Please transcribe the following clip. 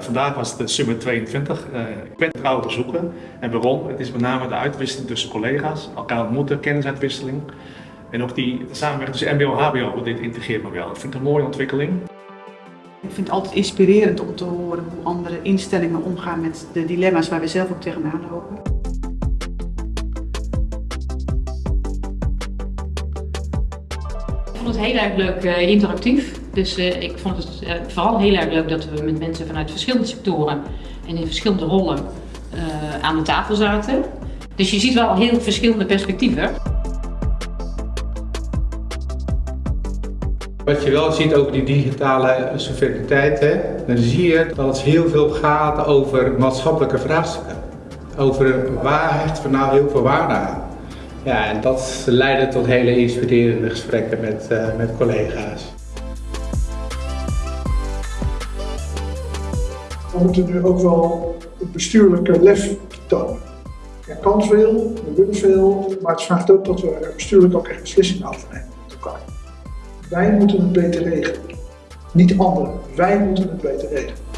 Vandaag was het de Summit 22. Uh, ik ben trouw bezoeken. En waarom? Het is met name de uitwisseling tussen collega's, elkaar ontmoeten, kennisuitwisseling. En ook die samenwerking tussen MBO en HBO op dit integreermodel. Ik vind het een mooie ontwikkeling. Ik vind het altijd inspirerend om te horen hoe andere instellingen omgaan met de dilemma's waar we zelf ook tegenaan lopen. Ik vond het heel erg leuk uh, interactief. Dus uh, ik vond het uh, vooral heel erg leuk dat we met mensen vanuit verschillende sectoren en in verschillende rollen aan de tafel zaten. Dus je ziet wel heel verschillende perspectieven. Wat je wel ziet over die digitale soevereiniteit, hè, dan zie je dat het heel veel gaat over maatschappelijke vraagstukken. Over waar hechten we nou heel veel waarde. Ja, en dat leidde tot hele inspirerende gesprekken met, met collega's. We moeten nu ook wel het bestuurlijke lef tonen. Er kan veel, we willen veel, maar het vraagt ook dat we bestuurlijk ook echt beslissingen afnemen met elkaar. Wij moeten het beter regelen. Niet anderen. Wij moeten het beter regelen.